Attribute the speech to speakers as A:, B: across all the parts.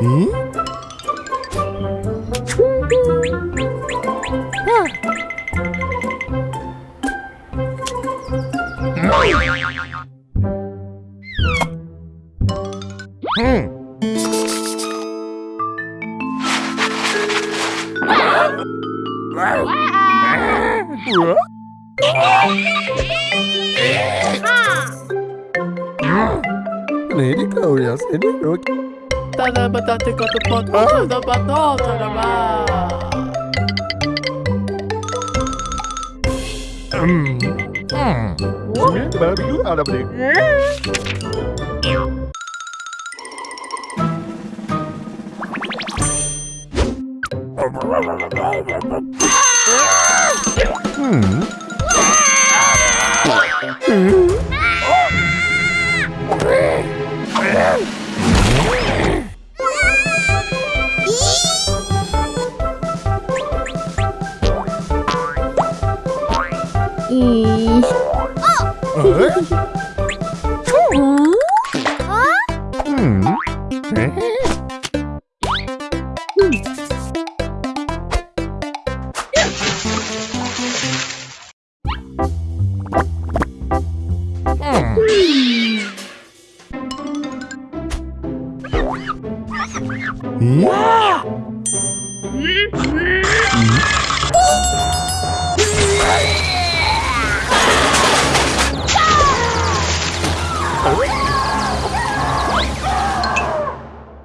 A: Hmm? Hmm. Hmm. neydi kavga senin yok.
B: tá batata katı patlı da
A: Hmm.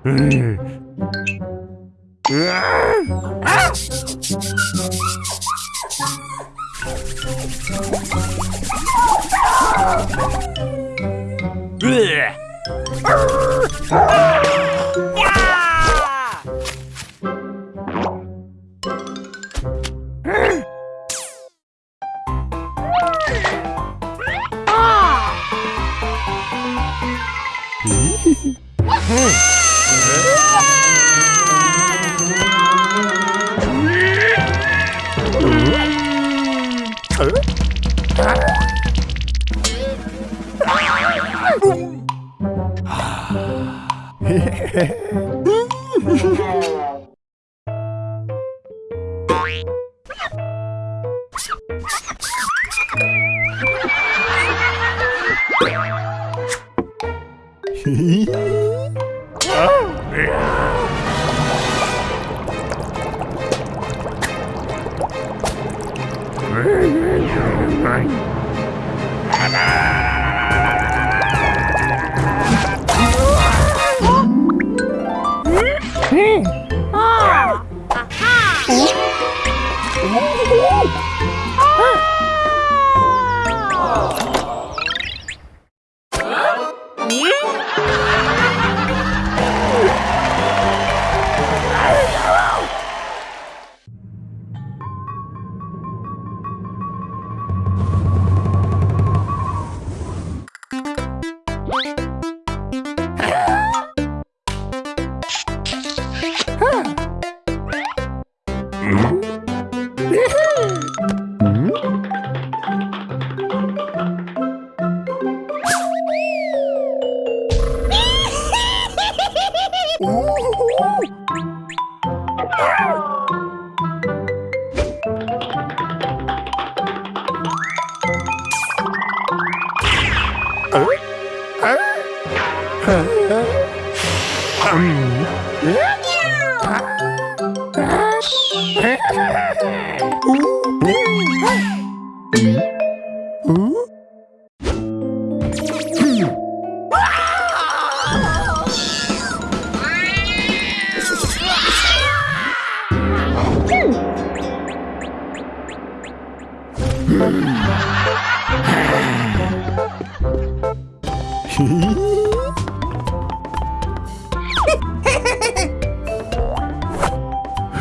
A: Mm. Hmm. Ah! Aha!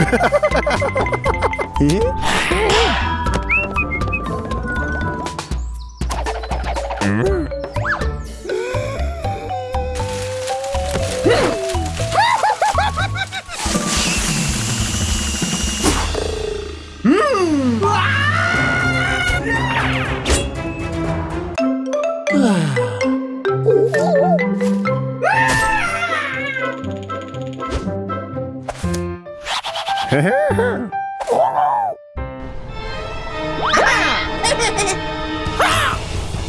A: e...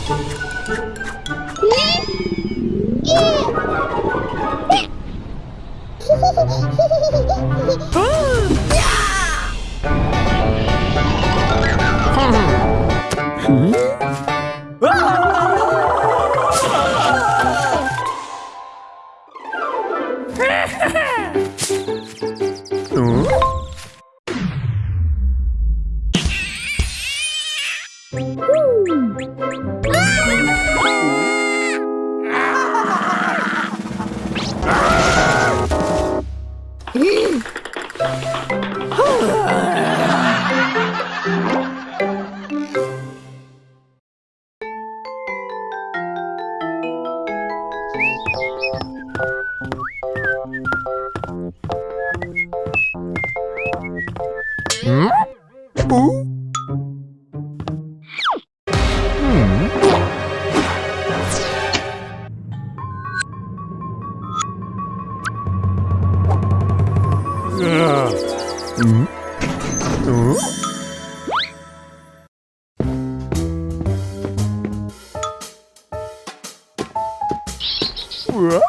A: Ha ha ha! 뭐야?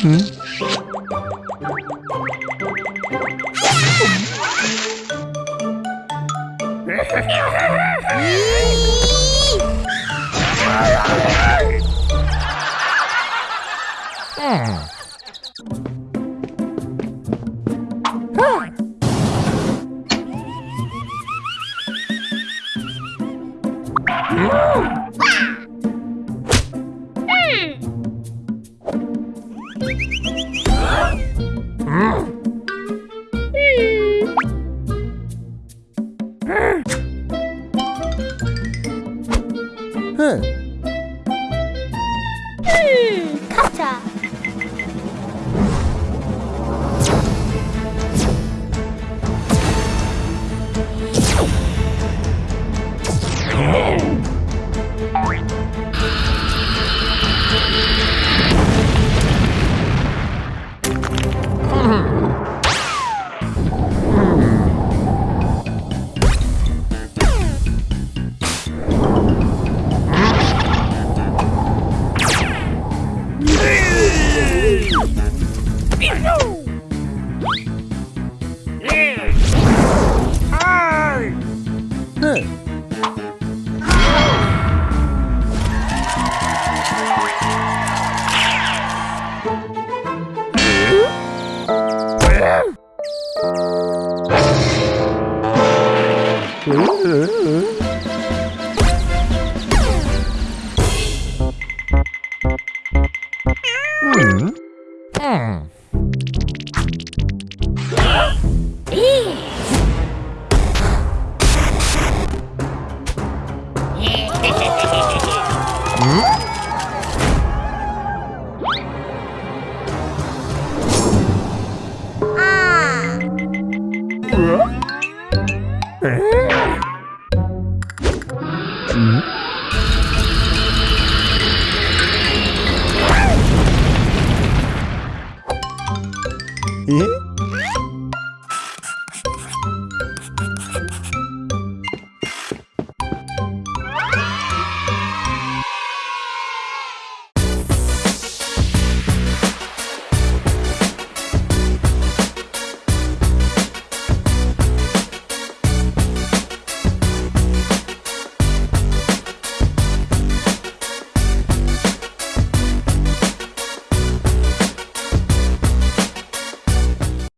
A: Mm-hmm. うん。嗯嗯嗯诶